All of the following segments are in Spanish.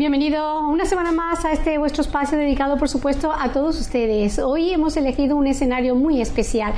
Bienvenido una semana más a este vuestro espacio dedicado, por supuesto, a todos ustedes. Hoy hemos elegido un escenario muy especial.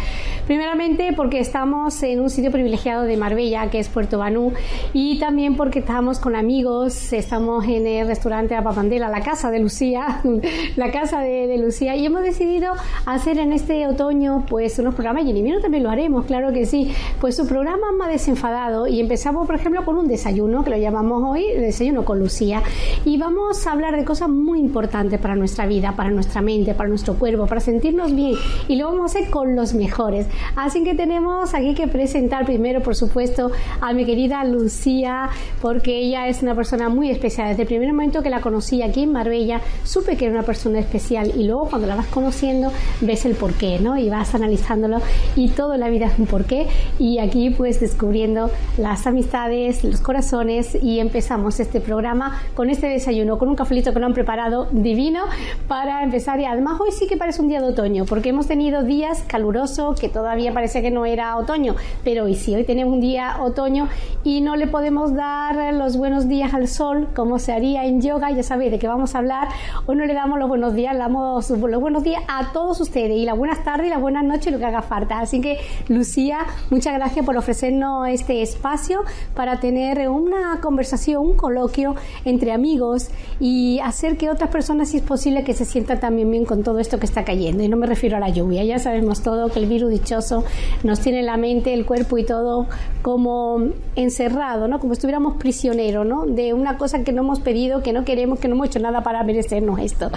Primeramente porque estamos en un sitio privilegiado de Marbella, que es Puerto Banú, y también porque estamos con amigos, estamos en el restaurante Apapandela, la casa de Lucía, la casa de, Lucía, y hemos decidido hacer en este otoño pues unos programas, y en invierno también lo haremos, claro que sí, pues su programa más desenfadado, y empezamos, por ejemplo, con un desayuno, que lo llamamos hoy desayuno con Lucía y vamos a hablar de cosas muy importantes para nuestra vida, para nuestra mente, para nuestro cuerpo, para sentirnos bien y lo vamos a hacer con los mejores. Así que tenemos aquí que presentar primero, por supuesto, a mi querida Lucía, porque ella es una persona muy especial. Desde el primer momento que la conocí aquí en Marbella, supe que era una persona especial y luego cuando la vas conociendo ves el porqué, ¿no? Y vas analizándolo y todo en la vida es un porqué y aquí pues descubriendo las amistades, los corazones y empezamos este programa con este desayuno con un cafelito que lo han preparado divino para empezar. Y además hoy sí que parece un día de otoño, porque hemos tenido días calurosos que todavía parece que no era otoño, pero hoy sí, hoy tenemos un día otoño y no le podemos dar los buenos días al sol como se haría en yoga. Ya sabéis de qué vamos a hablar. Hoy no le damos los buenos días, le damos los buenos días a todos ustedes y las buenas tardes y las buenas noches, lo que haga falta. Así que, Lucía, muchas gracias por ofrecernos este espacio para tener una conversación, un coloquio entre amigos y hacer que otras personas, si es posible, que se sientan también bien con todo esto que está cayendo. Y no me refiero a la lluvia, ya sabemos todo que el virus dichoso nos tiene la mente, el cuerpo y todo como encerrado, ¿no? Como estuviéramos prisioneros, ¿no? De una cosa que no hemos pedido, que no queremos, que no hemos hecho nada para merecernos esto.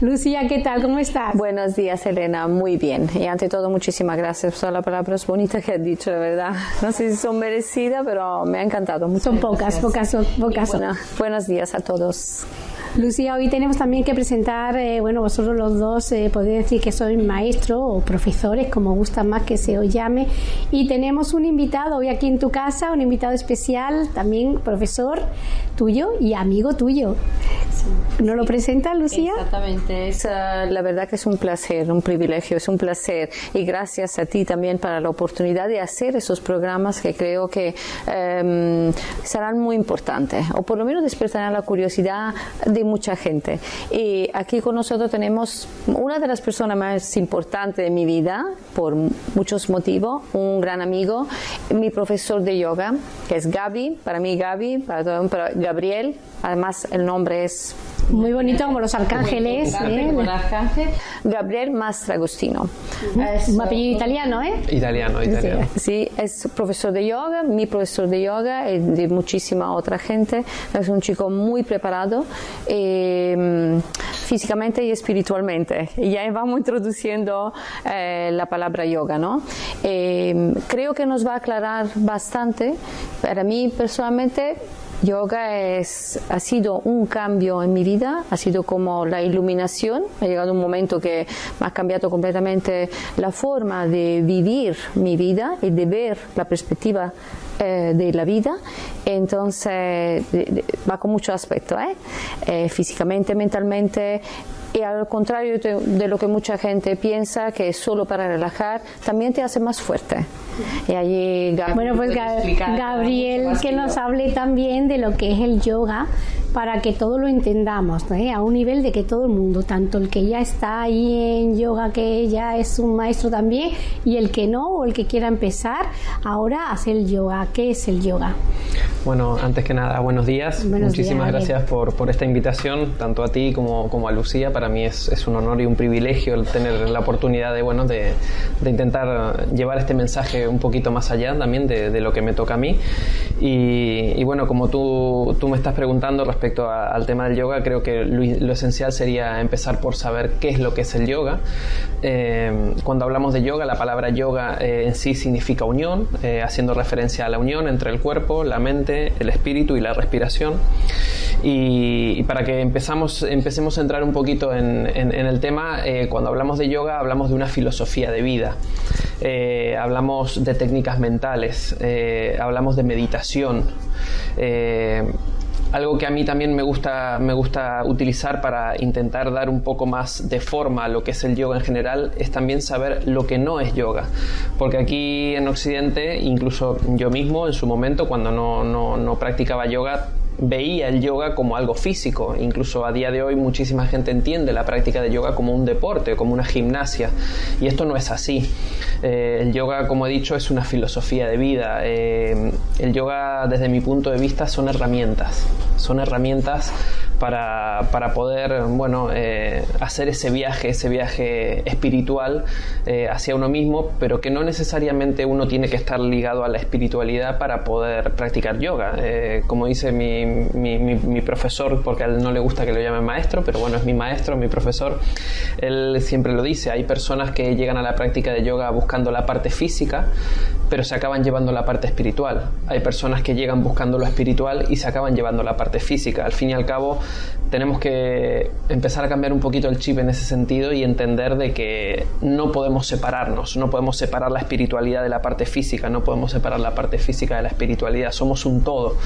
Lucía, ¿qué tal? ¿Cómo estás? Buenos días, Elena. Muy bien. Y ante todo, muchísimas gracias por las palabras bonitas que has dicho, de verdad. No sé si son merecidas, pero me ha encantado. Muchas son pocas, pocas, pocas. buenos días a todos. Adiós. Lucía, hoy tenemos también que presentar, eh, bueno, vosotros los dos eh, podéis decir que sois maestros o profesores, como gusta más que se os llame, y tenemos un invitado hoy aquí en tu casa, un invitado especial, también profesor tuyo y amigo tuyo. ¿No lo presenta, Lucía? Exactamente, es, la verdad que es un placer, un privilegio, es un placer, y gracias a ti también para la oportunidad de hacer esos programas que creo que em, serán muy importantes, o por lo menos despertarán la curiosidad de mucha gente. Y aquí con nosotros tenemos una de las personas más importantes de mi vida, por muchos motivos, un gran amigo, mi profesor de yoga, que es Gaby, para mí Gaby, para todo, para Gabriel, además el nombre es muy bonito como los arcángeles. ¿eh? Gabriel Mastragostino. Es un apellido italiano, ¿eh? Italiano, italiano. Sí, es profesor de yoga, mi profesor de yoga y de muchísima otra gente. Es un chico muy preparado eh, físicamente y espiritualmente. Y ya vamos introduciendo eh, la palabra yoga, ¿no? Eh, creo que nos va a aclarar bastante. Para mí personalmente Yoga es, ha sido un cambio en mi vida, ha sido como la iluminación, ha llegado un momento que me ha cambiado completamente la forma de vivir mi vida y de ver la perspectiva eh, de la vida, entonces va con mucho aspecto, ¿eh? Eh, físicamente, mentalmente, y al contrario de, lo que mucha gente piensa que es solo para relajar, también te hace más fuerte. Y allí bueno, pues Gabriel que nos hable también de lo que es el yoga para que todo lo entendamos, a un nivel de que todo el mundo, tanto el que ya está ahí en yoga, que ya es un maestro también, y el que no, o el que quiera empezar, ahora a hacer el yoga. ¿Qué es el yoga? Bueno, antes que nada, buenos días. Muchísimas gracias por, por, esta invitación, tanto a ti como, como a Lucía. Para mí es, es, un honor y un privilegio el tener la oportunidad de, bueno, de, de, intentar llevar este mensaje un poquito más allá también de, de lo que me toca a mí. Y, y, bueno, como tú, tú me estás preguntando respecto al tema del yoga, creo que lo, esencial sería empezar por saber qué es lo que es el yoga. Eh, cuando hablamos de yoga, la palabra yoga eh, en sí significa unión, eh, haciendo referencia a la unión entre el cuerpo, la mente, el espíritu y la respiración. Y, para que empezamos, empecemos a entrar un poquito en, el tema, eh, cuando hablamos de yoga hablamos de una filosofía de vida. Eh, hablamos de técnicas mentales, eh, hablamos de meditación algo que a mí también me gusta, me gusta utilizar para intentar dar un poco más de forma a lo que es el yoga en general es también saber lo que no es yoga. Porque aquí en Occidente, incluso yo mismo en su momento, cuando no, no, no practicaba yoga, veía el yoga como algo físico. Incluso a día de hoy muchísima gente entiende la práctica de yoga como un deporte, como una gimnasia. Y esto no es así. Eh, el yoga, como he dicho, es una filosofía de vida. Eh, el yoga, desde mi punto de vista, son herramientas. Son herramientas para, para poder bueno, eh, hacer ese viaje, ese viaje espiritual eh, hacia uno mismo, pero que no necesariamente uno tiene que estar ligado a la espiritualidad para poder practicar yoga. Eh, como dice mi, mi, profesor, porque a él no le gusta que lo llame maestro, pero bueno, es mi maestro, mi profesor, él siempre lo dice, hay personas que llegan a la práctica de yoga buscando la parte física, pero se acaban llevando la parte espiritual. Hay personas que llegan buscando lo espiritual y se acaban llevando la parte física. Al fin y al cabo, tenemos que empezar a cambiar un poquito el chip en ese sentido y entender de que no podemos separarnos, no podemos separar la espiritualidad de la parte física, no podemos separar la parte física de la espiritualidad, somos un todo,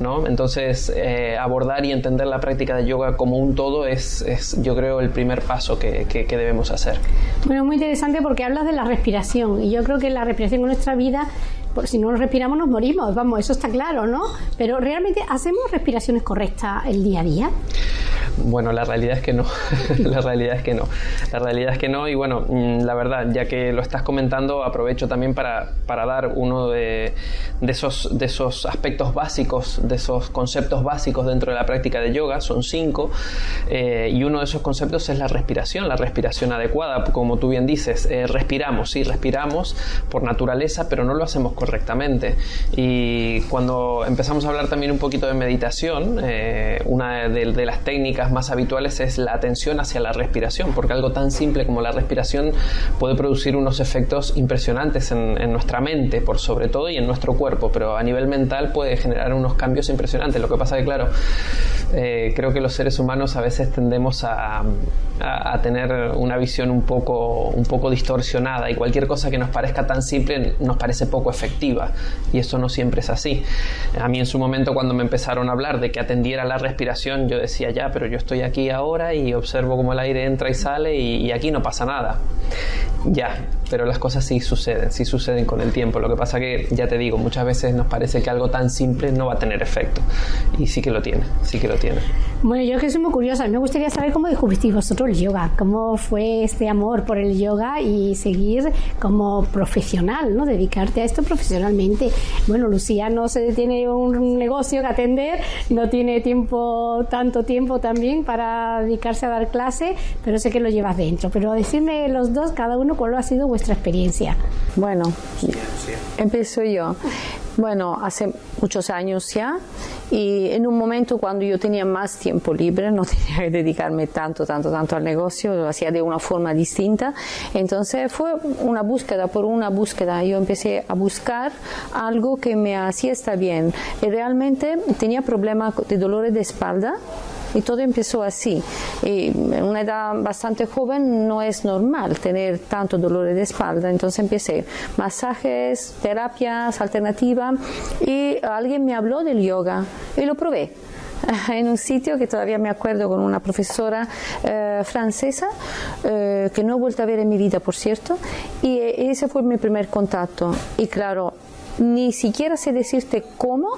¿no? Entonces, eh, abordar y entender la práctica de yoga como un todo es, yo creo, el primer paso que debemos hacer. Bueno, muy interesante porque hablas de la respiración y yo creo que la respiración en nuestra vida 对吧？Por si no respiramos nos morimos, vamos, eso está claro, ¿no? Pero realmente hacemos respiraciones correctas el día a día. Bueno, la realidad es que no. la realidad es que no. La realidad es que no. Y bueno, mm, la verdad, ya que lo estás comentando, aprovecho también para, para dar uno de, esos, de esos aspectos básicos, de esos conceptos básicos dentro de la práctica de yoga. Son cinco. Eh, y uno de esos conceptos es la respiración, la respiración adecuada. Como tú bien dices, eh, respiramos, sí, respiramos por naturaleza, pero no lo hacemos correctamente. Y cuando empezamos a hablar también un poquito de meditación, eh, una de, las técnicas más habituales es la atención hacia la respiración, porque algo tan simple como la respiración puede producir unos efectos impresionantes en, nuestra mente, por sobre todo, y en nuestro cuerpo, pero a nivel mental puede generar unos cambios impresionantes. Lo que pasa que, claro, eh, creo que los seres humanos a veces tendemos a, a, tener una visión un poco, un poco distorsionada y cualquier cosa que nos parezca tan simple nos parece poco efectiva y eso no siempre es así. A mí en su momento cuando me empezaron a hablar de que atendiera la respiración yo decía ya, pero yo estoy aquí ahora y observo cómo el aire entra y sale y, y aquí no pasa nada. Ya, pero las cosas sí suceden, sí suceden con el tiempo. Lo que pasa que, ya te digo, muchas veces nos parece que algo tan simple no va a tener efecto. Y sí que lo tiene, sí que lo tiene. Bueno, yo que soy muy curiosa, me gustaría saber cómo descubristeis vosotros el yoga, cómo fue este amor por el yoga y seguir como profesional, ¿no? Dedicarte a esto profesionalmente. Bueno, Lucía no se tiene un negocio que atender, no tiene tiempo, tanto tiempo también para dedicarse a dar clase, pero sé que lo llevas dentro. Pero decirme los dos, cada uno, cuál ha sido vuestra experiencia. Bueno, empiezo yo. Bueno, hace muchos años ya y en un momento cuando yo tenía más tiempo libre, no tenía que dedicarme tanto, tanto, tanto al negocio, lo hacía de una forma distinta. Entonces fue una búsqueda por una búsqueda. Yo empecé a buscar algo que me hacía estar bien. Y realmente tenía problemas de dolores de espalda y todo empezó así. Y en una edad bastante joven no es normal tener tanto dolor de espalda, entonces empecé masajes, terapias alternativas y alguien me habló del yoga y lo probé en un sitio que todavía me acuerdo con una profesora eh, francesa eh, que no he vuelto a ver en mi vida, por cierto, y ese fue mi primer contacto. Y claro, ni siquiera sé decirte cómo,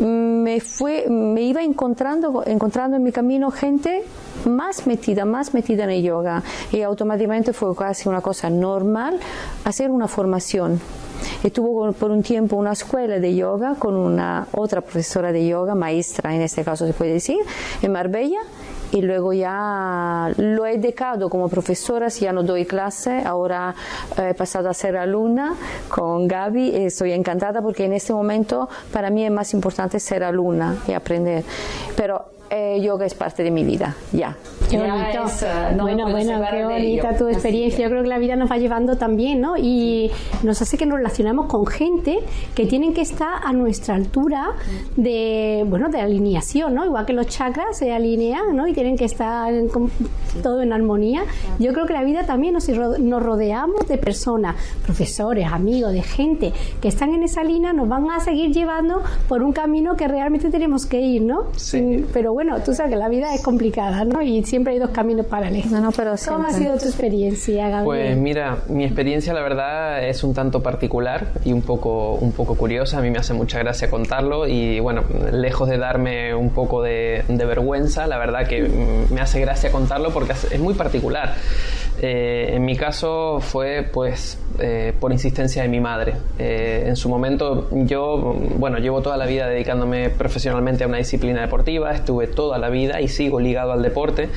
me, fue, me iba encontrando, encontrando en mi camino gente más metida, más metida en el yoga y automáticamente fue casi una cosa normal hacer una formación. Estuvo por un tiempo una escuela de yoga con una otra profesora de yoga, maestra en este caso se puede decir, en Marbella y luego ya lo he dejado como profesora, ya no doy clase, ahora he pasado a ser alumna con Gaby y estoy encantada porque en este momento para mí es más importante ser alumna y aprender. Pero eh, yoga es parte de mi vida, ya. Qué bonito. Eh, bueno, bueno, qué bonita tu experiencia. Yo creo que la vida nos va llevando también, ¿no? Y nos hace que nos relacionamos con gente que tienen que estar a nuestra altura de, bueno, de alineación, ¿no? Igual que los chakras se alinean, ¿no? Y tienen que estar todo en armonía. Yo creo que la vida también nos, nos rodeamos de personas, profesores, amigos, de gente que están en esa línea, nos van a seguir llevando por un camino que realmente tenemos que ir, ¿no? Sí. Pero bueno, tú sabes que la vida es complicada, ¿no? Y siempre hay dos caminos paralelos. No, no, pero ¿Cómo ha sido tu experiencia, Gabriel? Pues mira, mi experiencia la verdad es un tanto particular y un poco, un poco curiosa. A mí me hace mucha gracia contarlo y bueno, lejos de darme un poco de, de vergüenza, la verdad que me hace gracia contarlo porque es muy particular. Eh, en mi caso fue pues eh, por insistencia de mi madre. Eh, en su momento yo, bueno, llevo toda la vida dedicándome profesionalmente a una disciplina deportiva, estuve toda la vida y sigo ligado al deporte,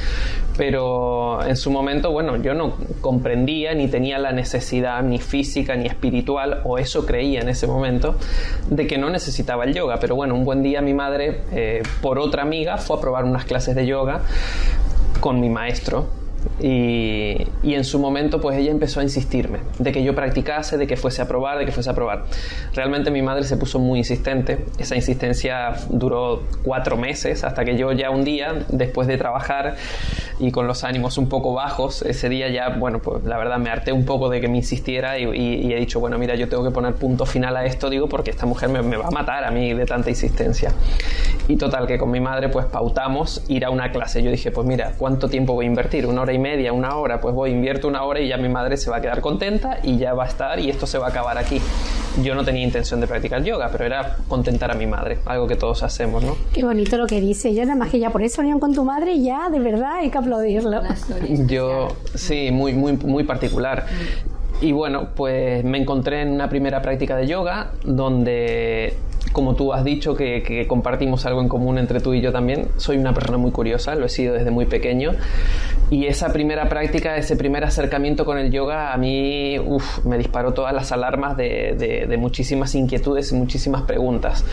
pero en su momento, bueno, yo no comprendía ni tenía la necesidad ni física ni espiritual, o eso creía en ese momento, de que no necesitaba el yoga. Pero bueno, un buen día mi madre, por otra amiga, fue a probar unas clases de yoga con mi maestro y, en su momento pues ella empezó a insistirme de que yo practicase, de que fuese a probar, de que fuese a probar. Realmente mi madre se puso muy insistente, esa insistencia duró cuatro meses hasta que yo ya un día, después de trabajar y con los ánimos un poco bajos, ese día ya, bueno, pues la verdad me harté un poco de que me insistiera y, he dicho, bueno, mira, yo tengo que poner punto final a esto, digo, porque esta mujer me, me va a matar a mí de tanta insistencia. Y total, que con mi madre pues pautamos ir a una clase. Yo dije, pues mira, ¿cuánto tiempo voy a invertir? Una hora y media, una hora, pues voy, invierto una hora y ya mi madre se va a quedar contenta y ya va a estar y esto se va a acabar aquí. Yo no tenía intención de practicar yoga, pero era contentar a mi madre, algo que todos hacemos, ¿no? Qué bonito lo que dice. Yo nada más que ya por esa unión con tu madre ya, de verdad, hay que aplaudirlo. Yo, sí, muy, muy, muy particular. Y bueno, pues me encontré en una primera práctica de yoga donde como tú has dicho, que, compartimos algo en común entre tú y yo también, soy una persona muy curiosa, lo he sido desde muy pequeño. Y esa primera práctica, ese primer acercamiento con el yoga, a mí me disparó todas las alarmas de, de muchísimas inquietudes y muchísimas preguntas.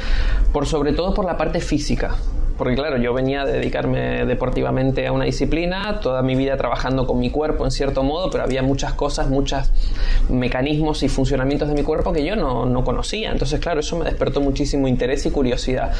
Por sobre todo por la parte física porque claro, yo venía a dedicarme deportivamente a una disciplina, toda mi vida trabajando con mi cuerpo en cierto modo, pero había muchas cosas, muchos mecanismos y funcionamientos de mi cuerpo que yo no, no conocía. Entonces, claro, eso me despertó muchísimo interés y curiosidad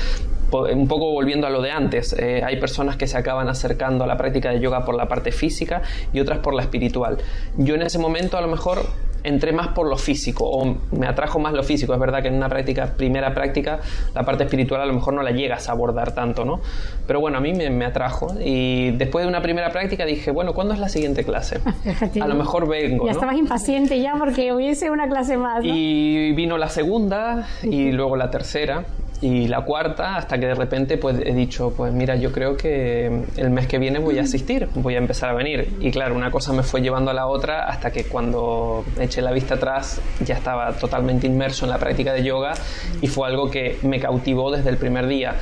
un poco volviendo a lo de antes, eh, hay personas que se acaban acercando a la práctica de yoga por la parte física y otras por la espiritual. Yo en ese momento a lo mejor entré más por lo físico o me atrajo más lo físico. Es verdad que en una práctica, primera práctica, la parte espiritual a lo mejor no la llegas a abordar tanto, ¿no? Pero bueno, a mí me, atrajo y después de una primera práctica dije, bueno, ¿cuándo es la siguiente clase? a lo mejor vengo. Ya estabas impaciente ya porque hubiese una clase más. Y vino la segunda y luego la tercera y la cuarta hasta que de repente pues he dicho pues mira yo creo que el mes que viene voy a asistir voy a empezar a venir. Y claro una cosa me fue llevando a la otra hasta que cuando eché la vista atrás ya estaba totalmente inmerso en la práctica de yoga y fue algo que me cautivó desde el primer día.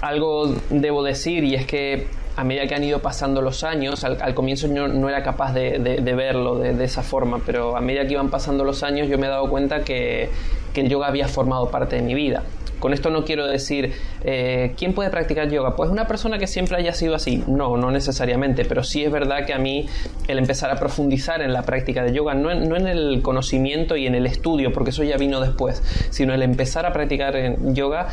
Algo debo decir y es que a medida que han ido pasando los años, al, comienzo yo no era capaz de, verlo de, de, esa forma, pero a medida que iban pasando los años yo me he dado cuenta que, que el yoga había formado parte de mi vida. Con esto no quiero decir, eh, ¿quién puede practicar yoga? Pues una persona que siempre haya sido así. No, no necesariamente, pero sí es verdad que a mí el empezar a profundizar en la práctica de yoga, no en, no en el conocimiento y en el estudio, porque eso ya vino después, sino el empezar a practicar yoga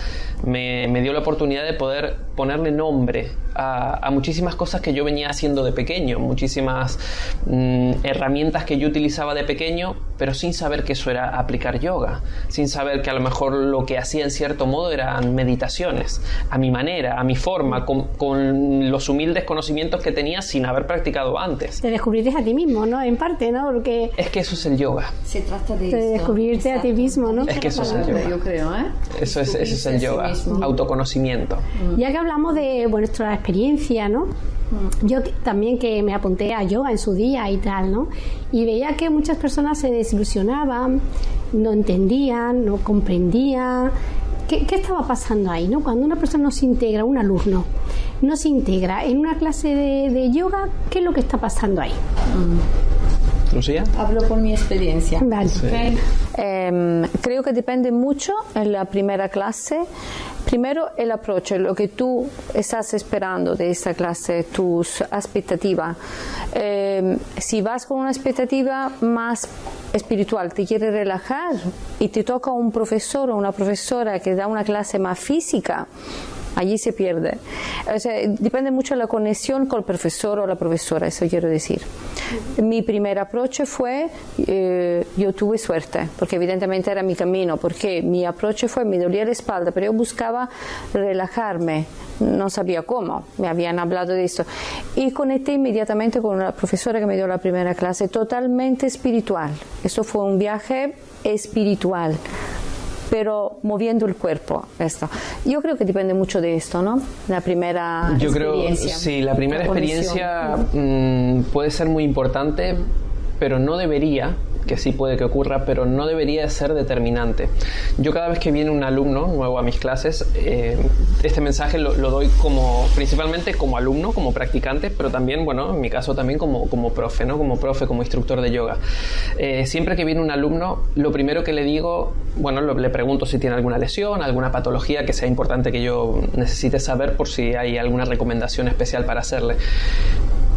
me, me dio la oportunidad de poder ponerle nombre a, muchísimas cosas que yo venía haciendo de pequeño, muchísimas mm, herramientas que yo utilizaba de pequeño, pero sin saber que eso era aplicar yoga, sin saber que a lo mejor lo que hacía en cierto modo eran meditaciones, a mi manera, a mi forma, con, los humildes conocimientos que tenía sin haber practicado antes. Te descubriste a ti mismo, ¿no? En parte, ¿no? Porque... Es que eso es el yoga. Se trata de, descubrirte a ti mismo, ¿no? Es que eso es el yoga. Yo creo, ¿eh? Eso es, eso es el yoga, autoconocimiento. Ya que hablamos de nuestra experiencia, ¿no? Mm. Yo también que me apunté a yoga en su día y tal, ¿no? Y veía que muchas personas se desilusionaban, no entendían, no comprendían, ¿Qué, estaba pasando ahí? ¿no? Cuando una persona no se integra, un alumno, no se integra en una clase de, yoga, ¿qué es lo que está pasando ahí? Mm. ¿Lucía? Hablo por mi experiencia. Vale. Em, creo que depende mucho en la primera clase. Primero el approach, lo que tú estás esperando de esta clase, tus expectativas. Em, si vas con una expectativa más espiritual, te quiere relajar y te toca un profesor o una profesora que da una clase más física, allí se pierde. O sea, depende mucho de la conexión con el profesor o la profesora, eso quiero decir. Mi primer approach fue, eh, yo tuve suerte, porque evidentemente era mi camino, porque mi approach fue, me dolía la espalda, pero yo buscaba relajarme, no sabía cómo, me habían hablado de esto. Y conecté inmediatamente con una profesora que me dio la primera clase, totalmente espiritual. Esto fue un viaje espiritual pero moviendo el cuerpo. Esto. Yo creo que depende mucho de esto, ¿no? La primera Yo experiencia. creo, sí, la primera experiencia mm, puede ser muy importante, pero no debería que sí puede que ocurra, pero no debería ser determinante. Yo cada vez que viene un alumno nuevo a mis clases, eh, este mensaje lo, doy como principalmente como alumno, como practicante, pero también, bueno, en mi caso también como, como profe, ¿no? Como profe, como instructor de yoga. Eh, siempre que viene un alumno, lo primero que le digo, bueno, le pregunto si tiene alguna lesión, alguna patología que sea importante que yo necesite saber por si hay alguna recomendación especial para hacerle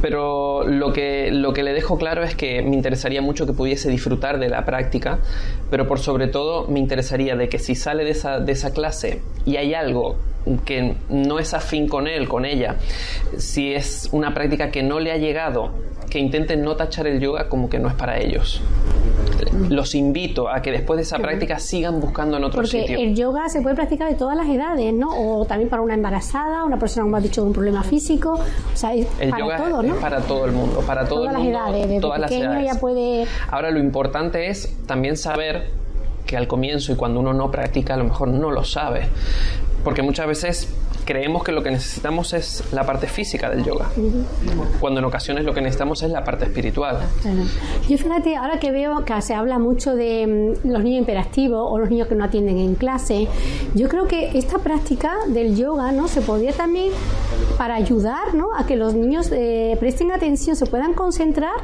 pero lo que, lo que le dejo claro es que me interesaría mucho que pudiese disfrutar de la práctica, pero por sobre todo me interesaría de que si sale de esa, de esa clase y hay algo que no es afín con él, con ella, si es una práctica que no le ha llegado, que intenten no tachar el yoga como que no es para ellos. Los invito a que después de esa práctica sigan buscando en otro Porque sitio. el yoga se puede practicar de todas las edades, ¿no? O también para una embarazada, una persona, como has dicho, de un problema físico. O sea, es el para yoga todo, es ¿no? para todo el mundo, para todo todas el mundo, las edades, desde todas las edades. ya puede... Ahora lo importante es también saber que al comienzo y cuando uno no practica a lo mejor no lo sabe. Porque muchas veces creemos que lo que necesitamos es la parte física del yoga, cuando en ocasiones lo que necesitamos es la parte espiritual. Claro. Yo fíjate, ahora que veo que se habla mucho de mm, los niños hiperactivos o los niños que no atienden en clase, yo creo que esta práctica del yoga no se podría también para ayudar ¿no? a que los niños eh, presten atención, se puedan concentrar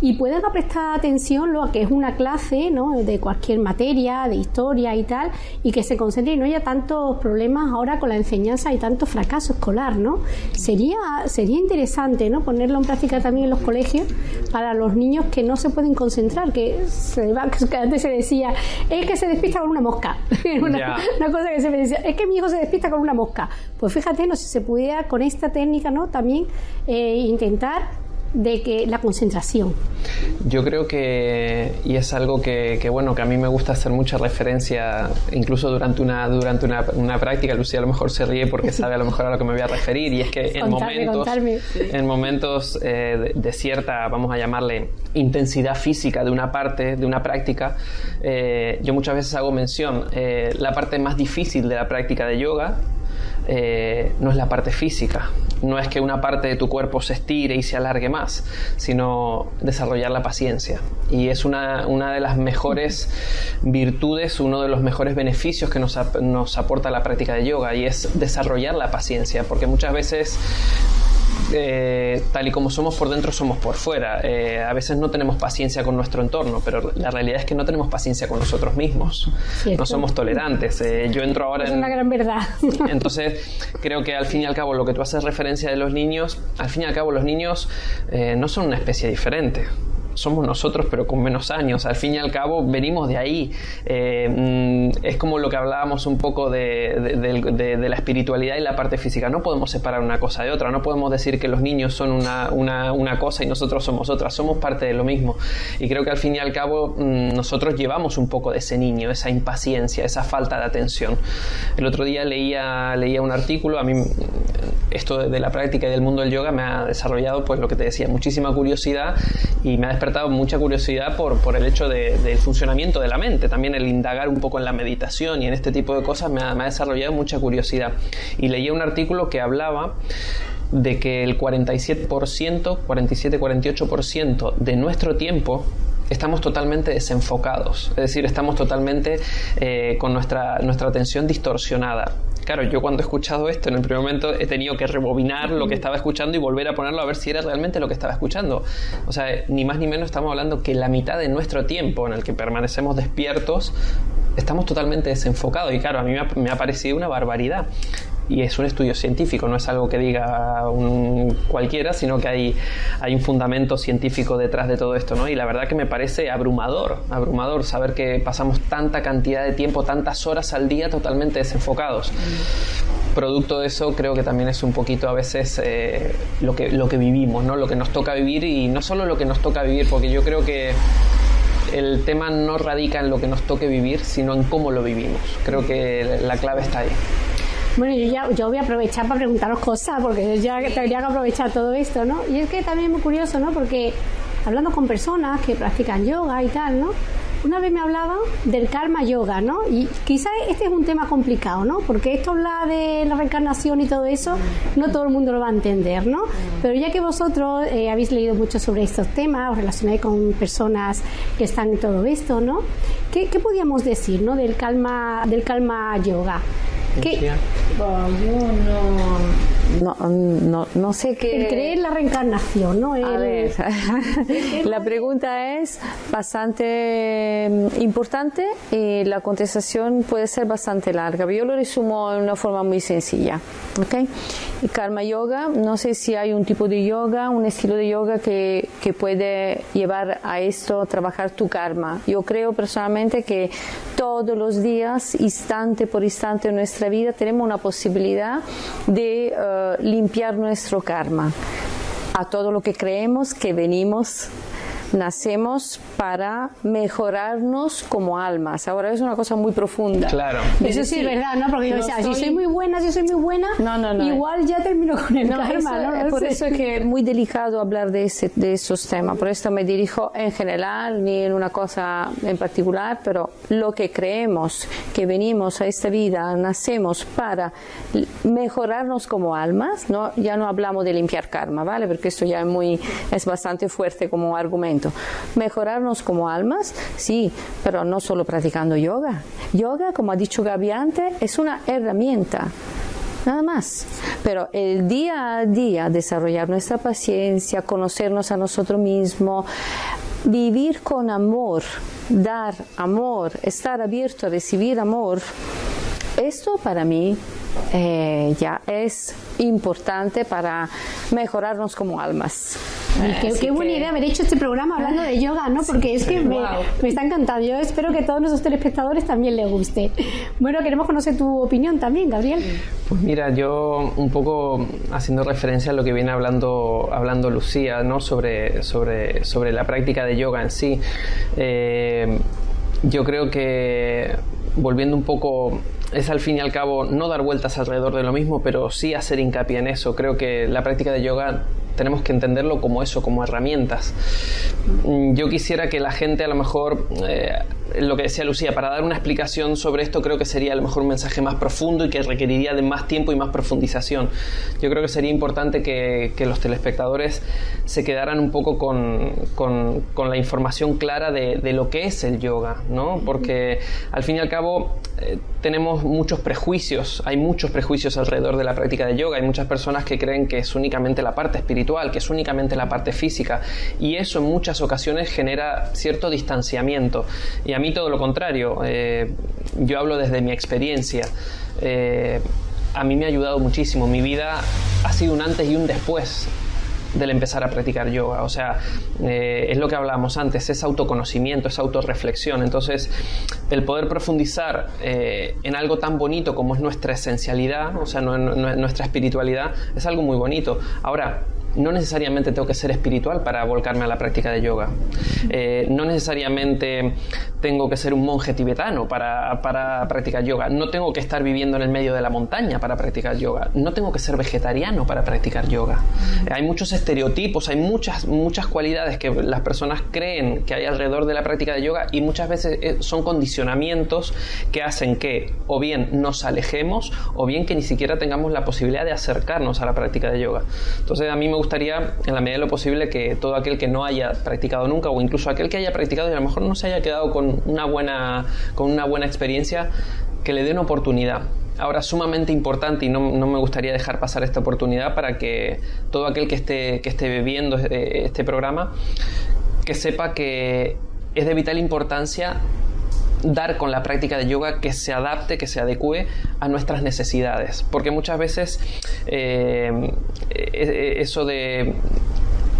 y puedan prestar atención lo que es una clase ¿no? de cualquier materia, de historia y tal, y que se concentren y no haya tantos problemas ahora con la enseñanza y tanto fracaso escolar, ¿no? Sería, sería interesante, ¿no? Ponerlo en práctica también en los colegios para los niños que no se pueden concentrar, que, se va, que antes se decía, es que se despista con una mosca. una, cosa que se me decía, es que mi hijo se despista con una mosca. Pues fíjate, no si se pudiera con esta técnica, ¿no? También eh, intentar de que la concentración. Yo creo que, y es algo que, que, bueno, que a mí me gusta hacer mucha referencia, incluso durante una, durante una, una práctica, Lucía a lo mejor se ríe porque sabe a lo mejor a lo que me voy a referir, y es que en Contarme, momentos, contarme. en momentos eh, de, de cierta, vamos a llamarle, intensidad física de una parte, de una práctica, eh, yo muchas veces hago mención, eh, la parte más difícil de la práctica de yoga eh, no es la parte física, no es que una parte de tu cuerpo se estire y se alargue más, sino desarrollar la paciencia. Y es una, una de las mejores virtudes, uno de los mejores beneficios que nos, nos aporta la práctica de yoga y es desarrollar la paciencia, porque muchas veces eh, tal y como somos por dentro, somos por fuera. Eh, a veces no tenemos paciencia con nuestro entorno, pero la realidad es que no tenemos paciencia con nosotros mismos. Cierto. No somos tolerantes. Eh, yo entro ahora Es en... una gran verdad. Entonces, creo que al fin y al cabo, lo que tú haces referencia de los niños, al fin y al cabo, los niños no son una especie diferente. Somos nosotros, pero con menos años. Al fin y al cabo, venimos de ahí. Eh, mm, es como lo que hablábamos un poco de, de- de- de- la espiritualidad y la parte física. No podemos separar una cosa de otra. No podemos decir que los niños son una, una- una cosa y nosotros somos otra. Somos parte de lo mismo. Y creo que al fin y al cabo, mm, nosotros llevamos un poco de ese niño, esa impaciencia, esa falta de atención. El otro día leía, leía un artículo. A mí, esto de la práctica y del mundo del yoga me ha desarrollado, pues lo que te decía, muchísima curiosidad y me ha despertado mucha curiosidad por, por el hecho de- del funcionamiento de la mente. También el indagar un poco en la meditación y en este tipo de cosas me ha, desarrollado mucha curiosidad. Y leía un artículo que hablaba de que el 47%, 47-48% de nuestro tiempo estamos totalmente desenfocados, es decir, estamos totalmente eh, con nuestra, nuestra atención distorsionada. Claro, yo cuando he escuchado esto en el primer momento he tenido que rebobinar lo que estaba escuchando y volver a ponerlo a ver si era realmente lo que estaba escuchando. O sea, ni más ni menos estamos hablando que la mitad de nuestro tiempo en el que permanecemos despiertos estamos totalmente desenfocados y claro, a mí me ha, me ha parecido una barbaridad. Y es un estudio científico, no es algo que diga un cualquiera, sino que hay, hay un fundamento científico detrás de todo esto, ¿no? Y la verdad que me parece abrumador, abrumador saber que pasamos tanta cantidad de tiempo, tantas horas al día totalmente desenfocados. producto de eso creo que también es un poquito a veces eh, lo, que, lo que vivimos, ¿no? lo que nos toca vivir y no solo lo que nos toca vivir, porque yo creo que el tema no radica en lo que nos toque vivir, sino en cómo lo vivimos. Creo que la clave está ahí. Bueno, yo ya yo voy a aprovechar para preguntaros cosas, porque ya tendría que aprovechar todo esto, ¿no? Y es que también es muy curioso, ¿no? Porque hablando con personas que practican yoga y tal, ¿no? Una vez me hablaba del karma yoga, ¿no? Y quizás este es un tema complicado, ¿no? Porque esto habla de la reencarnación y todo eso, no todo el mundo lo va a entender, ¿no? Pero ya que vosotros eh, habéis leído mucho sobre estos temas, os relacionáis con personas que están en todo esto, ¿no? ¿Qué, qué podríamos decir, ¿no? Del calma, del calma yoga. ¿Qué? no, no, no, sé qué. El creer la reencarnación, ¿no? A ver, la pregunta es bastante mm, importante y la contestación puede ser bastante larga. Yo lo resumo en una forma muy sencilla. ¿Okay? karma yoga, no sé si hay un tipo de yoga, un estilo de yoga que, que puede llevar a esto, trabajar tu karma. Yo creo personalmente que todos los días, instante por instante en nuestra vida, tenemos una posibilidad de eh, limpiar nuestro karma a todo lo que creemos que venimos nacemos para mejorarnos como almas. Ahora es una cosa muy profunda. Claro. Eso sí es verdad, ¿no? Porque yo decía, si soy muy buena, si soy muy buena, no, no, no, igual ya termino con el karma, ¿no? Por eso es que es muy delicado hablar de, ese, de esos temas. Por esto me dirijo en general, ni en una cosa en particular, pero lo que creemos que venimos a esta vida, nacemos para mejorarnos como almas, ¿no? Ya no hablamos de limpiar karma, ¿vale? Porque esto ya es muy, es bastante fuerte como argumento Mejorarnos como almas, sí, pero no solo practicando yoga. Yoga, como ha dicho Gaby antes, es una herramienta nada más. Pero el día a día, desarrollar nuestra paciencia, conocernos a nosotros mismos, vivir con amor, dar amor, estar abierto a recibir amor, esto para mí eh, ya es importante para mejorarnos como almas. qué, buena idea haber hecho este programa hablando de yoga, ¿no? Porque es que me, está encantando. Yo espero que a todos nuestros telespectadores también les guste. Bueno, queremos conocer tu opinión también, Gabriel. Pues mira, yo un poco haciendo referencia a lo que viene hablando, hablando Lucía, ¿no? Sobre, sobre, sobre la práctica de yoga en sí. Eh, yo creo que volviendo un poco es al fin y al cabo no dar vueltas alrededor de lo mismo, pero sí hacer hincapié en eso. Creo que la práctica de yoga tenemos que entenderlo como eso, como herramientas. Mm, yo quisiera que la gente a lo mejor, eh, lo que decía Lucía, para dar una explicación sobre esto creo que sería a lo mejor un mensaje más profundo y que requeriría de más tiempo y más profundización. Yo creo que sería importante que, los telespectadores se quedaran un poco con, con, la información clara de, de, lo que es el yoga, ¿no? Porque al fin y al cabo eh, tenemos muchos prejuicios, hay muchos prejuicios alrededor de la práctica de yoga, hay muchas personas que creen que es únicamente la parte espiritual, que es únicamente la parte física, y eso en muchas ocasiones genera cierto distanciamiento. Y a mí todo lo contrario, eh, yo hablo desde mi experiencia. Eh, a mí me ha ayudado muchísimo, mi vida ha sido un antes y un después del empezar a practicar yoga. O sea, eh, es lo que hablábamos antes, es autoconocimiento, es autorreflexión. Entonces, el poder profundizar en algo tan bonito como es nuestra esencialidad, o sea, nuestra espiritualidad, es algo muy bonito. Ahora, no necesariamente tengo que ser espiritual para volcarme a la práctica de yoga. Eh, no necesariamente tengo que ser un monje tibetano para, para, practicar yoga. No tengo que estar viviendo en el medio de la montaña para practicar yoga. No tengo que ser vegetariano para practicar yoga. hay muchos estereotipos, hay muchas, muchas cualidades que las personas creen que hay alrededor de la práctica de yoga y muchas veces eh, son condicionamientos que hacen que o bien nos alejemos o bien que ni siquiera tengamos la posibilidad de acercarnos a la práctica de yoga. Entonces a mí me gusta gustaría, en la medida de lo posible, que todo aquel que no haya practicado nunca, o incluso aquel que haya practicado y a lo mejor no se haya quedado con una buena, con una buena experiencia, que le dé una oportunidad. Ahora, sumamente importante, y no, me gustaría dejar pasar esta oportunidad para que todo aquel que esté, que esté este, este programa, que sepa que es de vital importancia dar con la práctica de yoga que se adapte, que se adecue a nuestras necesidades. Porque muchas veces eh, e, e, eso de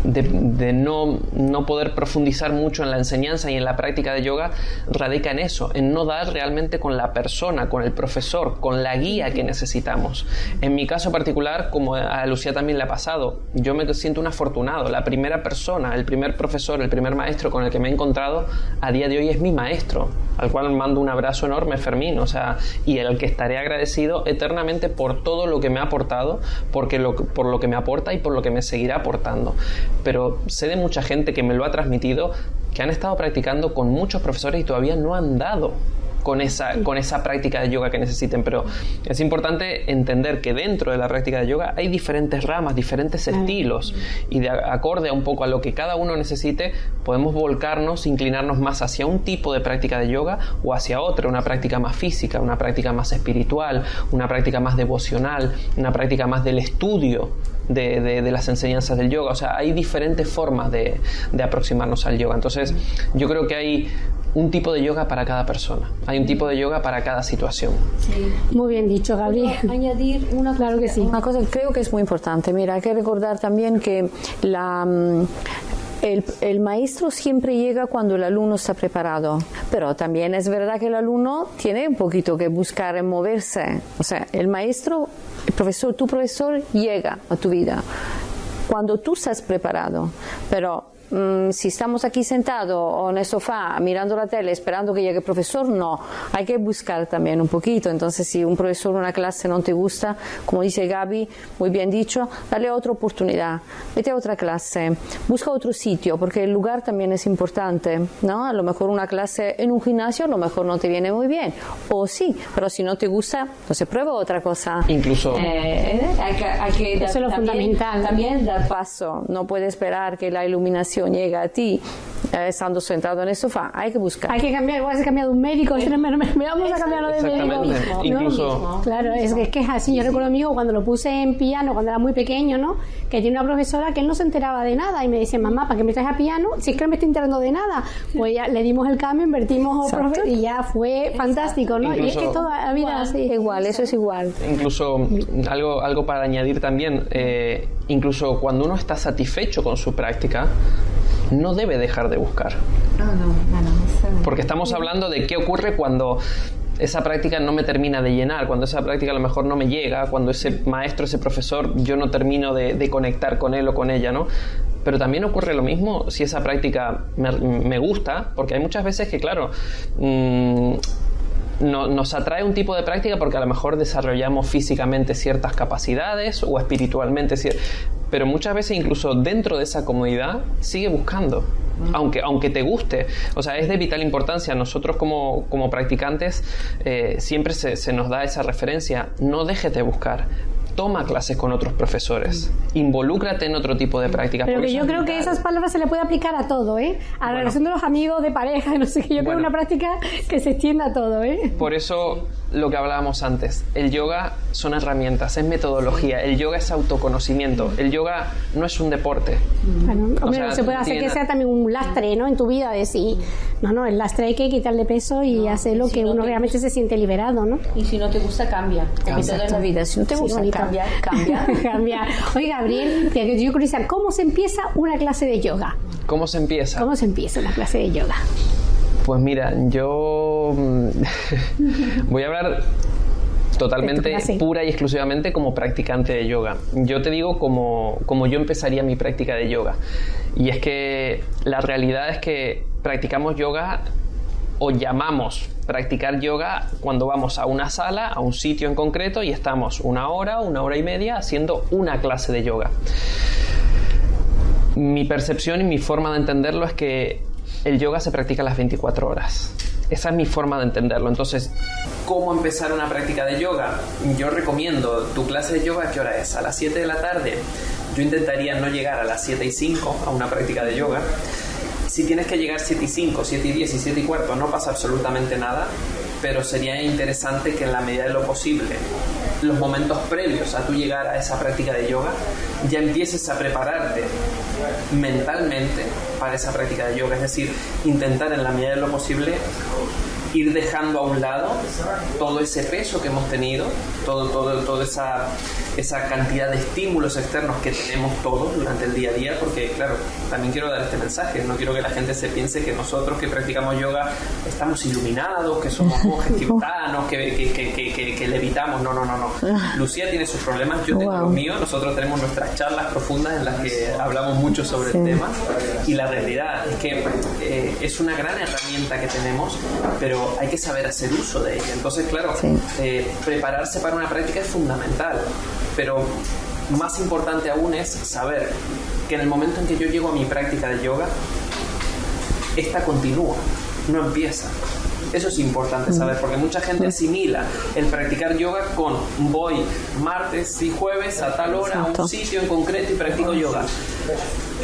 de, no, no, poder profundizar mucho en la enseñanza y en la práctica de yoga radica en eso, en no dar realmente con la persona, con el profesor, con la guía que necesitamos. En mi caso particular, como a Lucía también le ha pasado, yo me siento un afortunado. La primera persona, el primer profesor, el primer maestro con el que me he encontrado a día de hoy es mi maestro, al cual mando un abrazo enorme, Fermín, o sea, y el que estaré agradecido eternamente por todo lo que me ha aportado, porque lo, por lo que me aporta y por lo que me seguirá aportando pero sé de mucha gente que me lo ha transmitido, que han estado practicando con muchos profesores y todavía no han dado con esa, con esa práctica de yoga que necesiten. Pero es importante entender que dentro de la práctica de yoga hay diferentes ramas, diferentes estilos y de acorde a un poco a lo que cada uno necesite, podemos volcarnos, inclinarnos más hacia un tipo de práctica de yoga o hacia otra, una práctica más física, una práctica más espiritual, una práctica más devocional, una práctica más del estudio de, de, las enseñanzas del yoga. O sea, hay diferentes formas de, de, aproximarnos al yoga. Entonces, yo creo que hay un tipo de yoga para cada persona. Hay un tipo de yoga para cada situación. Muy bien dicho, Gabriel. añadir una claro que sí. Una cosa que creo que es muy importante. Mira, hay que recordar también que la mm, el, el, maestro siempre llega cuando el alumno está preparado, pero también es verdad que el alumno tiene un poquito que buscar en moverse. O sea, el maestro, el profesor, tu profesor llega a tu vida cuando tú estás preparado, pero Mm, si estamos aquí sentados o en el sofá mirando la tele esperando que llegue el profesor, no, hay que buscar también un poquito. Entonces, si un profesor o una clase no te gusta, como dice Gaby, muy bien dicho, dale otra oportunidad, vete a otra clase, busca otro sitio, porque el lugar también es importante, ¿no? A lo mejor una clase en un gimnasio a lo mejor no te viene muy bien, o sí, pero si no te gusta, entonces prueba otra cosa. Incluso. Eh, hay que, hay que Eso es lo fundamental. También dar paso, no puede esperar que la iluminación llega a ti eh, estando sentado en el sofá, hay que buscar. Hay que cambiar, igual se cambia de un médico, me, vamos a cambiarlo de médico. Incluso... Claro, es que, es que es así. Yo recuerdo a mi hijo cuando lo puse en piano, cuando era muy pequeño, ¿no? Que tiene una profesora que él no se enteraba de nada y me dice, mamá, ¿para qué me traes a piano? Si es que no me estoy enterando de nada. Pues ya le dimos el cambio, invertimos y ya fue fantástico, ¿no? y es que toda la vida así. Igual, eso es igual. Incluso algo, algo para añadir también, eh, incluso cuando uno está satisfecho con su práctica, no debe dejar de buscar. Porque estamos hablando de qué ocurre cuando esa práctica no me termina de llenar, cuando esa práctica a lo mejor no me llega, cuando ese maestro, ese profesor, yo no termino de, conectar con él o con ella, ¿no? Pero también ocurre lo mismo si esa práctica me, gusta, porque hay muchas veces que, claro, mm, nos atrae un tipo de práctica porque a lo mejor desarrollamos físicamente ciertas capacidades o espiritualmente, pero muchas veces incluso dentro de esa comodidad sigue buscando. Aunque, aunque te guste, o sea, es de vital importancia. Nosotros como, como practicantes eh, siempre se, se nos da esa referencia, no dejes de buscar, toma clases con otros profesores, involúcrate en otro tipo de prácticas. Pero que yo creo que esas palabras se le puede aplicar a todo, ¿eh? A la relación de los amigos, de pareja, no sé qué. Yo creo que es una práctica que se extienda a todo, ¿eh? Por eso lo que hablábamos antes, el yoga son herramientas, es metodología, el yoga es autoconocimiento, el yoga no es un deporte. Bueno, se puede hacer que sea también un lastre, ¿no? En tu vida, de decir, no, no, el lastre hay que quitarle peso y hacer lo que uno realmente se siente liberado, ¿no? Y si no te gusta, cambia. Cambia la vida. Si no te gusta, cambia. Cambia. cambia. Oye, Gabriel, yo quiero ¿cómo se empieza una clase de yoga? ¿Cómo se empieza? ¿Cómo se empieza una clase de yoga? Pues mira, yo mm, voy a hablar totalmente pura y exclusivamente como practicante de yoga. Yo te digo como, como yo empezaría mi práctica de yoga. Y es que la realidad es que practicamos yoga o llamamos practicar yoga cuando vamos a una sala, a un sitio en concreto y estamos una hora, una hora y media haciendo una clase de yoga. Mi percepción y mi forma de entenderlo es que el yoga se practica las 24 horas. Esa es mi forma de entenderlo. Entonces, ¿cómo empezar una práctica de yoga? Yo recomiendo tu clase de yoga, ¿qué hora es? A las 7 de la tarde. Yo intentaría no llegar a las 7 y 5 a una práctica de yoga. Si tienes que llegar 7 y 5, 7 y 10 y 7 y cuarto, no pasa absolutamente nada, pero sería interesante que en la medida de lo posible, los momentos previos a tu llegar a esa práctica de yoga, ya empieces a prepararte mentalmente para esa práctica de yoga, es decir, intentar en la medida de lo posible ir dejando a un lado todo ese peso que hemos tenido, todo, todo, toda esa esa cantidad de estímulos externos que tenemos todos durante el día a día, porque claro, también quiero dar este mensaje, no quiero que la gente se piense que nosotros que practicamos yoga estamos iluminados, que somos monjes tibetanos, que, que, que, levitamos, no, no, no, no. Lucía tiene sus problemas, yo tengo los míos, nosotros tenemos nuestras charlas profundas en las que hablamos mucho sobre el tema y la realidad es que eh, es una gran herramienta que tenemos, pero hay que saber hacer uso de ella. Entonces, claro, eh, prepararse para una práctica es fundamental, pero más importante aún es saber que en el momento en que yo llego a mi práctica de yoga, esta continúa, no empieza. Eso es importante saber, porque mucha gente asimila el practicar yoga con voy martes y jueves a tal hora a un sitio en concreto y practico yoga.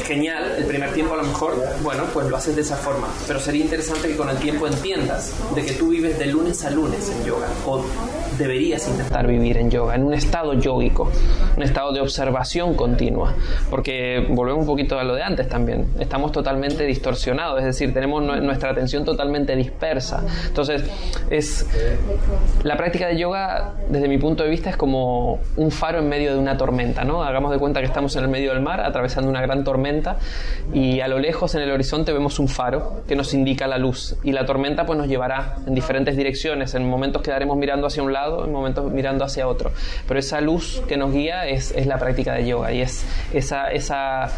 Genial, el primer tiempo a lo mejor, bueno, pues lo haces de esa forma, pero sería interesante que con el tiempo entiendas de que tú vives de lunes a lunes en yoga o deberías intentar vivir en yoga, en un estado yógico, un estado de observación continua, porque volvemos un poquito a lo de antes también, estamos totalmente distorsionados, es decir, tenemos nuestra atención totalmente dispersa. Entonces, es la práctica de yoga desde mi punto de vista es como un faro en medio de una tormenta, ¿no? Hagamos de cuenta que estamos en el medio del mar atravesando una gran tormenta y a lo lejos en el horizonte vemos un faro que nos indica la luz y la tormenta pues nos llevará en diferentes direcciones, en momentos quedaremos mirando hacia un lado en momentos mirando hacia otro. Pero esa luz que nos guía es, es la práctica de yoga y es esa, esa,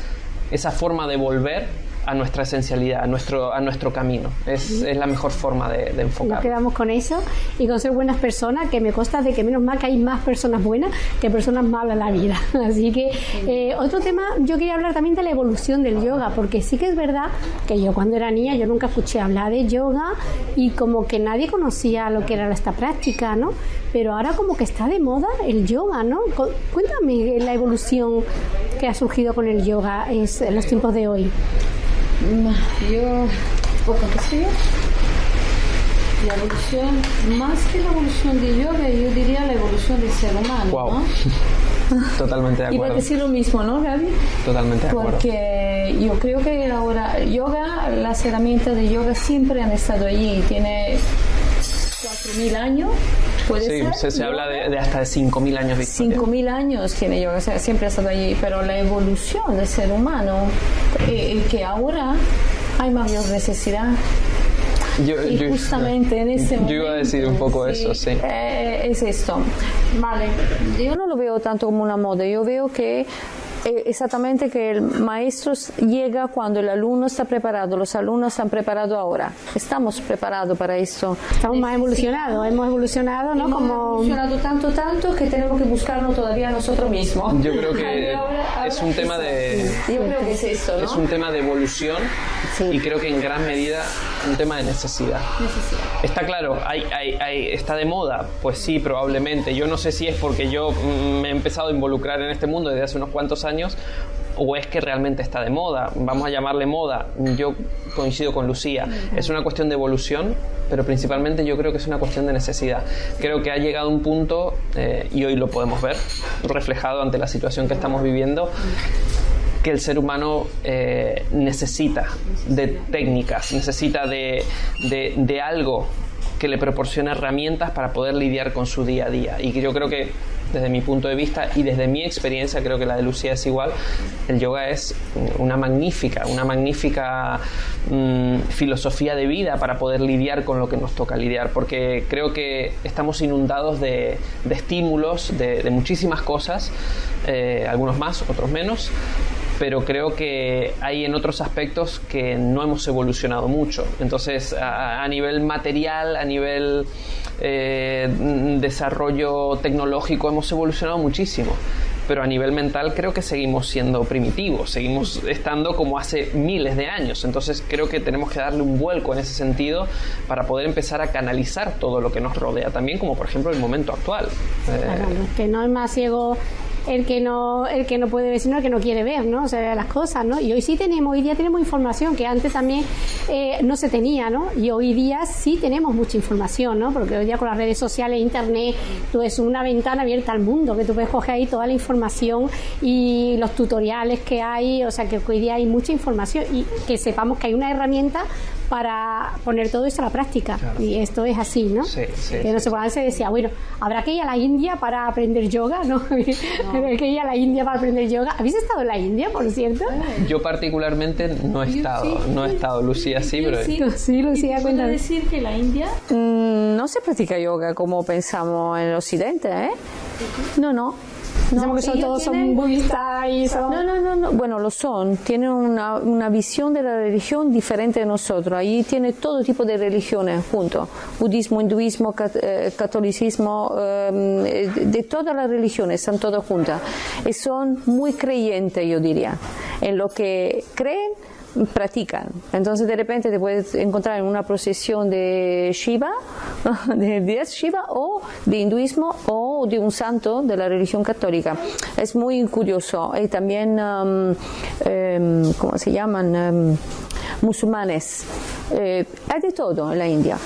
esa forma de volver a nuestra esencialidad, a nuestro, a nuestro camino. Es, es la mejor forma de, de, enfocar. Nos quedamos con eso y con ser buenas personas, que me consta de que menos mal que hay más personas buenas que personas malas en la vida. Así que eh, otro tema, yo quería hablar también de la evolución del yoga, porque sí que es verdad que yo cuando era niña yo nunca escuché hablar de yoga y como que nadie conocía lo que era esta práctica, ¿no? Pero ahora como que está de moda el yoga, ¿no? Cuéntame la evolución que ha surgido con el yoga en los tiempos de hoy. Yo, poco que sé, la evolución, más que la evolución de yoga, yo diría la evolución del ser humano. Wow. Totalmente de acuerdo. Iba a decir lo mismo, ¿no, Gaby? Totalmente de acuerdo. Porque yo creo que ahora yoga, las herramientas de yoga siempre han estado allí. Tiene 4.000 años. ¿Puede sí, Se, habla de, hasta de 5.000 años. 5.000 años tiene yoga, o sea, siempre ha estado allí, pero la evolución del ser humano, eh, que ahora hay mayor necesidad yo, y justamente en ese momento. Yo iba a decir un poco eso, sí. Eh, es esto. Vale. Yo no lo veo tanto como una moda, yo veo que exactamente que el maestro llega cuando el alumno está preparado, los alumnos están preparados ahora. Estamos preparados para esto. Estamos más evolucionados, hemos evolucionado, ¿no? Hemos Como... evolucionado tanto, tanto que tenemos que buscarlo todavía nosotros mismos. Yo creo que es un tema de... Yo creo que es esto, ¿no? Es un tema de evolución y creo que en gran medida un tema de necesidad. necesidad. Está claro, hay, hay, hay, está de moda, pues sí, probablemente. Yo no sé si es porque yo mm, me he empezado a involucrar en este mundo desde hace unos cuantos años o es que realmente está de moda. Vamos a llamarle moda. Yo coincido con Lucía. Es una cuestión de evolución, pero principalmente yo creo que es una cuestión de necesidad. Creo que ha llegado un punto, eh, y hoy lo podemos ver, reflejado ante la situación que estamos viviendo, que el ser humano eh, necesita de técnicas, necesita de, de, de algo que le proporcione herramientas para poder lidiar con su día a día. Y yo creo que desde mi punto de vista y desde mi experiencia, creo que la de Lucía es igual, el yoga es una magnífica, una magnífica mm, filosofía de vida para poder lidiar con lo que nos toca lidiar, porque creo que estamos inundados de, estímulos, de, muchísimas cosas, eh, algunos más, otros menos, pero creo que hay en otros aspectos que no hemos evolucionado mucho. Entonces, a, nivel material, a nivel eh, desarrollo tecnológico, hemos evolucionado muchísimo. Pero a nivel mental creo que seguimos siendo primitivos, seguimos estando como hace miles de años. Entonces creo que tenemos que darle un vuelco en ese sentido para poder empezar a canalizar todo lo que nos rodea, también como por ejemplo el momento actual. Claro, que no es más ciego el que no el que no puede ver, sino el que no quiere ver, ¿no? O sea, las cosas, ¿no? Y hoy sí tenemos, hoy día tenemos información que antes también eh, no se tenía, ¿no? Y hoy día sí tenemos mucha información, ¿no? Porque hoy día con las redes sociales, internet, tú es una ventana abierta al mundo, que tú puedes coger ahí toda la información y los tutoriales que hay, o sea, que hoy día hay mucha información y que sepamos que hay una herramienta para poner todo eso a la práctica. Y esto es así, ¿no? Sí, sí, que no sé, se decía, bueno, habrá que ir a la India para aprender yoga, ¿no? Habrá que ir a la India para aprender yoga. ¿Habéis estado en la India, por cierto? Yo particularmente no he estado, no he estado, Lucía sí, pero... Sí, Lucía, cuéntame. decir que la India? Mm, no se practica yoga como pensamos en el occidente, ¿eh? No, no. Que son, todos son budistas y son... No, no, no, bueno, lo son. Tienen una, una, visión de la religión diferente de nosotros. Ahí tiene todo tipo de religiones junto. Budismo, hinduismo, eh, catolicismo, em, de todas las religiones, están todas juntas. Y son muy creyentes, yo diría, en lo que creen practican. Entonces de repente te puedes encontrar en una procesión de Shiva, de 10 Shiva, o de hinduismo, o de un santo de la religión católica. Es muy curioso. Y también, um, em, ¿cómo se llaman? Um, musulmanes. Eh, hay de todo en la India.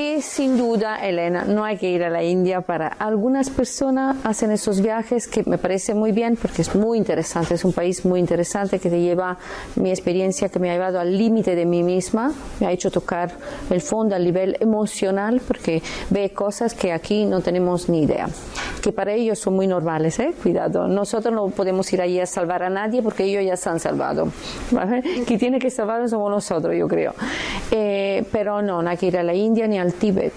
Y sin duda, Elena, no hay que ir a la India para algunas personas hacen esos viajes que me parece muy bien porque es muy interesante, es un país muy interesante que te lleva mi experiencia que me ha llevado al límite de mí misma, me ha hecho tocar el fondo a nivel emocional porque ve cosas que aquí no tenemos ni idea, que para ellos son muy normales, ¿eh? cuidado, nosotros no podemos ir allí a salvar a nadie porque ellos ya se han salvado, ¿vale? que tiene que salvarnos somos nosotros, yo creo, eh, pero no, no hay que ir a la India ni al Tíbet.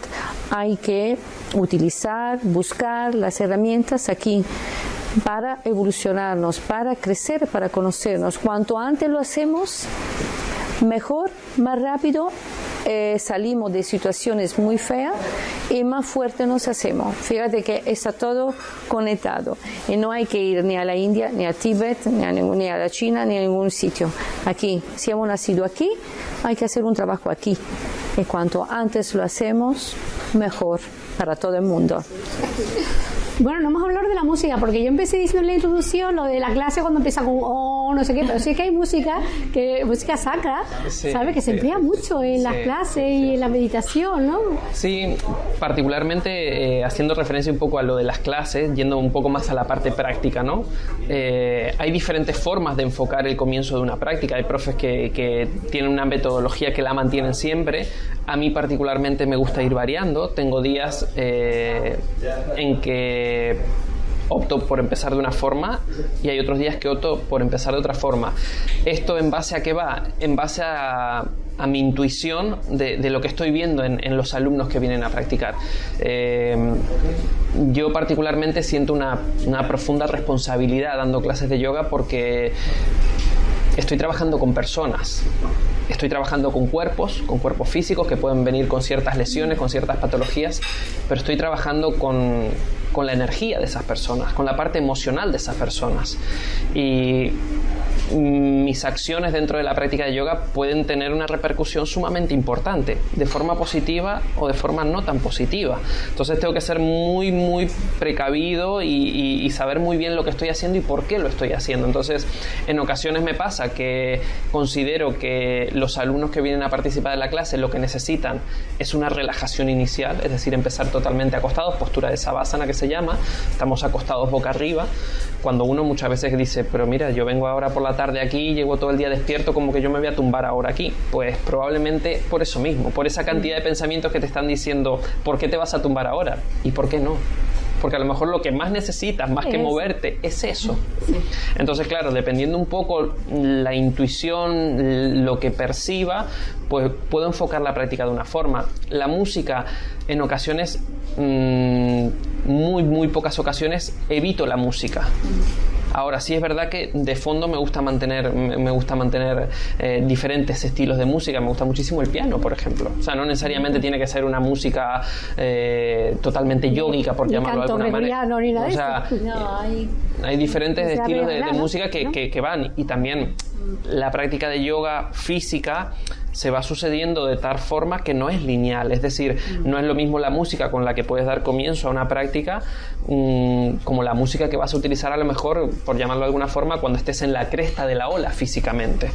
Hay que utilizar, buscar las herramientas aquí para evolucionarnos, para crecer, para conocernos. Cuanto antes lo hacemos, mejor, más rápido eh, salimos de situaciones muy feas y más fuerte nos hacemos. Fíjate que está todo conectado y no hay que ir ni a la India, ni a Tíbet, ni a, ni a la China, ni a ningún sitio. Aquí, si hemos nacido aquí, hay que hacer un trabajo aquí. Y cuanto antes lo hacemos, mejor para todo el mundo. Bueno, no hemos hablado de la música, porque yo empecé diciendo en la introducción lo de la clase cuando empieza con oh, no sé qué, pero sí que hay música, que música sacra, ¿sabes? Que se emplea mucho en las clases y en la meditación, ¿no? Sí, particularmente eh, haciendo referencia un poco a lo de las clases, yendo un poco más a la parte práctica, ¿no? Eh, hay diferentes formas de enfocar el comienzo de una práctica. Hay profes que, que tienen una metodología que la mantienen siempre. A mí particularmente me gusta ir variando. Tengo días eh, en que opto por empezar de una forma y hay otros días que opto por empezar de otra forma. ¿Esto en base a qué va? En base a, mi intuición de, lo que estoy viendo en, los alumnos que vienen a practicar. Eh, yo particularmente siento una, una profunda responsabilidad dando clases de yoga porque estoy trabajando con personas estoy trabajando con cuerpos, con cuerpos físicos que pueden venir con ciertas lesiones, con ciertas patologías, pero estoy trabajando con, con la energía de esas personas, con la parte emocional de esas personas. Y mis acciones dentro de la práctica de yoga pueden tener una repercusión sumamente importante, de forma positiva o de forma no tan positiva. Entonces tengo que ser muy, muy precavido y, saber muy bien lo que estoy haciendo y por qué lo estoy haciendo. Entonces, en ocasiones me pasa que considero que los alumnos que vienen a participar de la clase lo que necesitan es una relajación inicial, es decir, empezar totalmente acostados, postura de sabásana que se llama, estamos acostados boca arriba, cuando uno muchas veces dice, pero mira, yo vengo ahora por la tarde aquí, llego todo el día despierto, como que yo me voy a tumbar ahora aquí. Pues probablemente por eso mismo, por esa cantidad de pensamientos que te están diciendo, ¿por qué te vas a tumbar ahora? ¿Y por qué no? porque a lo mejor lo que más necesitas, más que moverte, es eso. Entonces, claro, dependiendo un poco la intuición, lo que perciba, pues puedo enfocar la práctica de una forma. La música, en ocasiones, mm, muy, muy pocas ocasiones, evito la música. Ahora sí es verdad que de fondo me gusta mantener, me gusta mantener eh, diferentes estilos de música. Me gusta muchísimo el piano, por ejemplo. O sea, no necesariamente tiene que ser una música eh, totalmente yógica, por llamarlo de alguna manera. o sea, hay... diferentes estilos de, música que, que, van y también la práctica de yoga física se va sucediendo de tal forma que no es lineal, es decir, no es lo mismo la música con la que puedes dar comienzo a una práctica mm, como la música que vas a utilizar a lo mejor, por llamarlo de alguna forma, cuando estés en la cresta de la ola físicamente.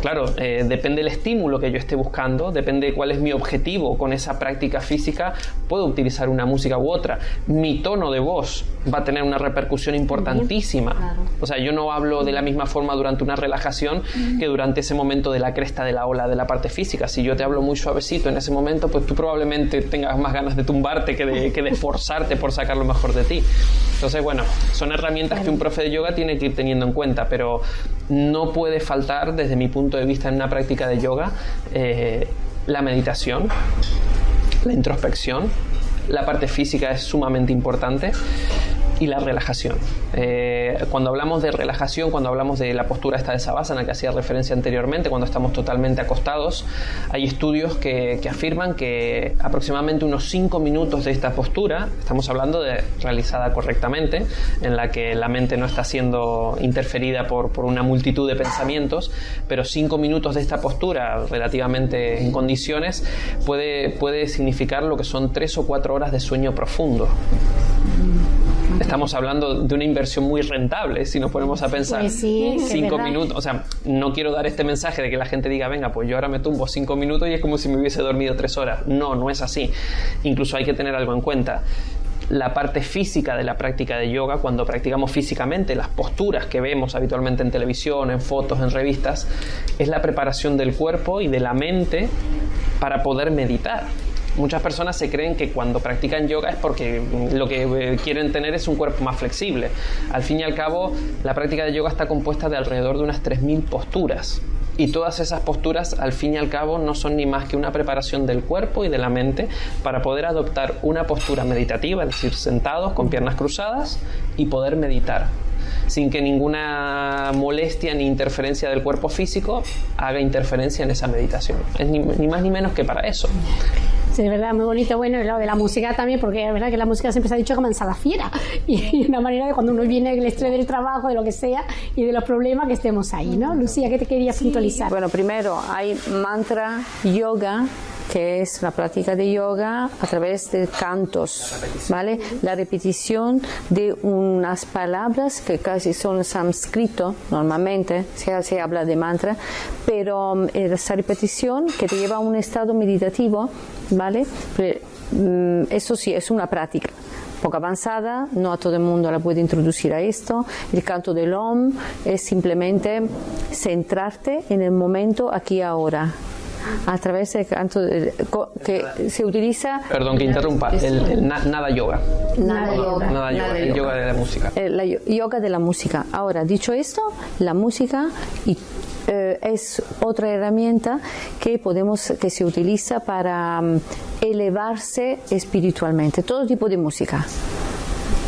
Claro, eh, depende del estímulo que yo esté buscando, depende cuál es mi objetivo con esa práctica física, puedo utilizar una música u otra. Mi tono de voz va a tener una repercusión importantísima. O sea, yo no hablo de la misma forma durante una relajación que durante ese momento de la cresta de la ola de la parte física. Si yo te hablo muy suavecito en ese momento, pues tú probablemente tengas más ganas de tumbarte que de, que de esforzarte por sacar lo mejor de ti. Entonces, bueno, son herramientas que un profe de yoga tiene que ir teniendo en cuenta, pero no puede faltar, desde mi punto de vista, en una práctica de yoga, eh, la meditación, la introspección, la parte física es sumamente importante y la relajación. Eh, cuando hablamos de relajación, cuando hablamos de la postura esta de Savasana que hacía referencia anteriormente, cuando estamos totalmente acostados, hay estudios que, afirman que aproximadamente unos 5 minutos de esta postura, estamos hablando de realizada correctamente, en la que la mente no está siendo interferida por, por una multitud de pensamientos, pero 5 minutos de esta postura relativamente en condiciones puede, puede significar lo que son 3 o 4 horas de sueño profundo estamos hablando de una inversión muy rentable si nos ponemos a pensar pues sí, cinco minutos. O sea, no quiero dar este mensaje de que la gente diga, venga, pues yo ahora me tumbo cinco minutos y es como si me hubiese dormido tres horas. No, no es así. Incluso hay que tener algo en cuenta la parte física de la práctica de yoga, cuando practicamos físicamente las posturas que vemos habitualmente en televisión, en fotos, en revistas, es la preparación del cuerpo y de la mente para poder meditar. Muchas personas se creen que cuando practican yoga es porque lo que eh, quieren tener es un cuerpo más flexible. Al fin y al cabo, la práctica de yoga está compuesta de alrededor de unas 3.000 posturas. Y todas esas posturas, al fin y al cabo, no son ni más que una preparación del cuerpo y de la mente para poder adoptar una postura meditativa, es decir, sentados con piernas cruzadas y poder meditar sin que ninguna molestia ni interferencia del cuerpo físico haga interferencia en esa meditación. Es ni, ni más ni menos que para eso. Sí, de verdad, muy bonito. Bueno, y lo de la música también, porque es verdad que la música siempre se ha dicho la fiera. Y una manera de cuando uno viene del estrés del trabajo, de lo que sea, y de los problemas, que estemos ahí, ¿no? Lucía, ¿qué te querías puntualizar? Bueno, primero, hay mantra, yoga, que es la práctica de yoga a través de cantos, ¿vale? La repetición de unas palabras que casi son sánscrito normalmente, se, se habla de mantra, pero um, esa repetición que te lleva a un estado meditativo, ¿vale? Mm, eso sí, es una práctica poco avanzada, no a todo el mundo la puede introducir a esto. El canto del OM es simplemente centrarte en el momento aquí y ahora a través del canto que se utiliza. Perdón que interrumpa, el, nada yoga. Nada yoga. Nada yoga, el yoga de la música. El eh, yoga de la música. Ahora, dicho esto, la música eh, es otra herramienta que podemos que se utiliza para mm, elevarse espiritualmente todo tipo de música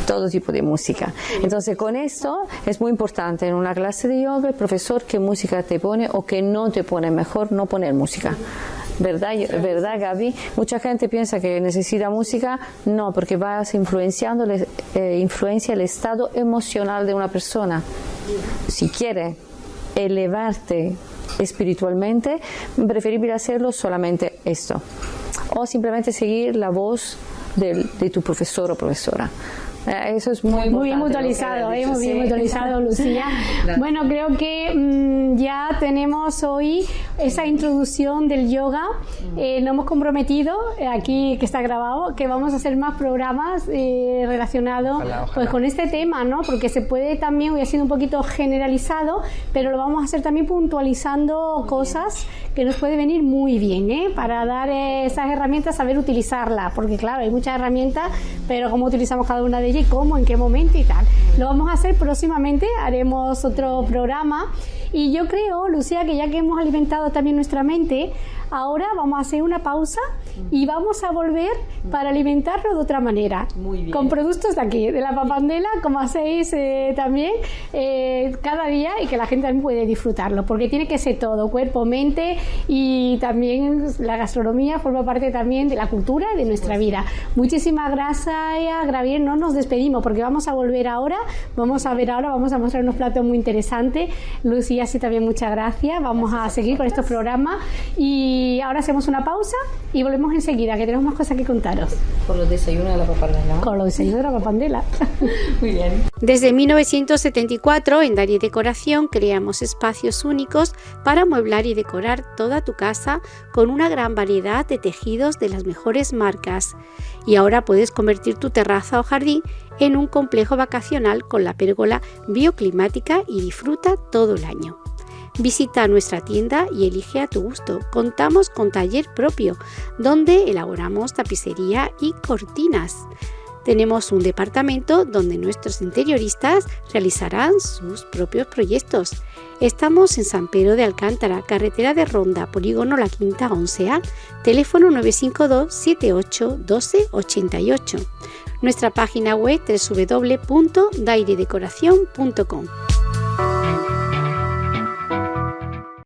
todo tipo de música. Entonces, con esto es muy importante en una clase de yoga el profesor qué música te pone o qué no te pone, mejor no poner música. ¿Verdad, ¿Verdad, Gaby? Mucha gente piensa que necesita música, no, porque vas influenciando, eh, influencia el estado emocional de una persona. Si quiere elevarte espiritualmente, preferible hacerlo solamente esto. O simplemente seguir la voz de tu profesor o profesora. Eh, eso es muy, muy bien mutualizado, ¿eh? muy bien mutualizado, Lucía. Bueno, creo que mm, ya tenemos hoy esa introducción del yoga. Eh, nos hemos comprometido, eh, aquí que está grabado, que vamos a hacer más programas eh, relacionados pues, con este tema, ¿no? Porque se puede también, hoy ha sido un poquito generalizado, pero lo vamos a hacer también puntualizando cosas que nos puede venir muy bien, ¿eh? Para dar esas herramientas, saber utilizarlas, porque claro, hay muchas herramientas, pero cómo utilizamos cada una de ellas y cómo, en qué momento y tal. Lo vamos a hacer próximamente, haremos otro programa y yo creo, Lucía, que ya que hemos alimentado también nuestra mente, ahora vamos a hacer una pausa y vamos a volver para alimentarlo de otra manera. Con productos de aquí, de la papandela, como hacéis eh, también eh, cada día y que la gente también puede disfrutarlo, porque tiene que ser todo, cuerpo, mente y también la gastronomía forma parte también de la cultura de nuestra vida. Muchísimas gracias, Gravier. No nos despedimos porque vamos a volver ahora, vamos a ver ahora, vamos a mostrar unos platos muy interesantes. Lucía así también muchas gracias. Vamos a seguir con estos programas y ahora hacemos una pausa y volvemos enseguida, que tenemos más cosas que contaros. Con los desayunos de la papandela. Con los desayunos de la papandela. Muy bien. Desde 1974 en Dari Decoración creamos espacios únicos para amueblar y decorar toda tu casa con una gran variedad de tejidos de las mejores marcas. Y ahora puedes convertir tu terraza o jardín en un complejo vacacional con la pérgola bioclimática y disfruta todo el año. Visita nuestra tienda y elige a tu gusto. Contamos con taller propio, donde elaboramos tapicería y cortinas. Tenemos un departamento donde nuestros interioristas realizarán sus propios proyectos. Estamos en San Pedro de Alcántara, carretera de Ronda, polígono La Quinta 11A, teléfono 952 78 12 88. Nuestra página web www.dairedecoración.com.